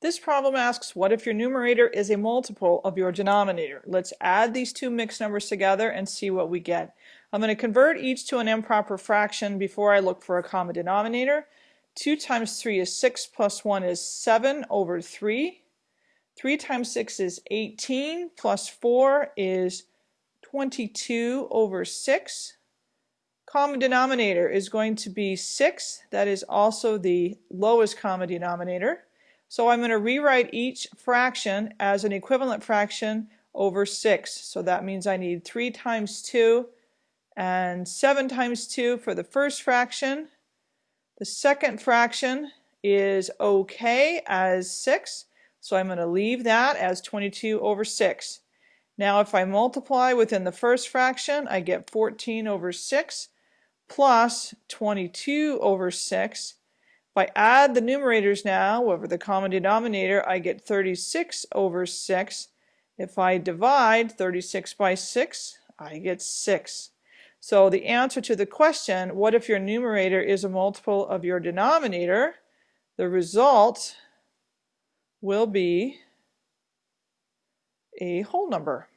This problem asks, what if your numerator is a multiple of your denominator? Let's add these two mixed numbers together and see what we get. I'm going to convert each to an improper fraction before I look for a common denominator. 2 times 3 is 6 plus 1 is 7 over 3. 3 times 6 is 18 plus 4 is 22 over 6. Common denominator is going to be 6. That is also the lowest common denominator. So I'm going to rewrite each fraction as an equivalent fraction over 6. So that means I need 3 times 2 and 7 times 2 for the first fraction. The second fraction is okay as 6. So I'm going to leave that as 22 over 6. Now if I multiply within the first fraction, I get 14 over 6 plus 22 over 6 if I add the numerators now over the common denominator, I get 36 over 6. If I divide 36 by 6, I get 6. So the answer to the question, what if your numerator is a multiple of your denominator, the result will be a whole number.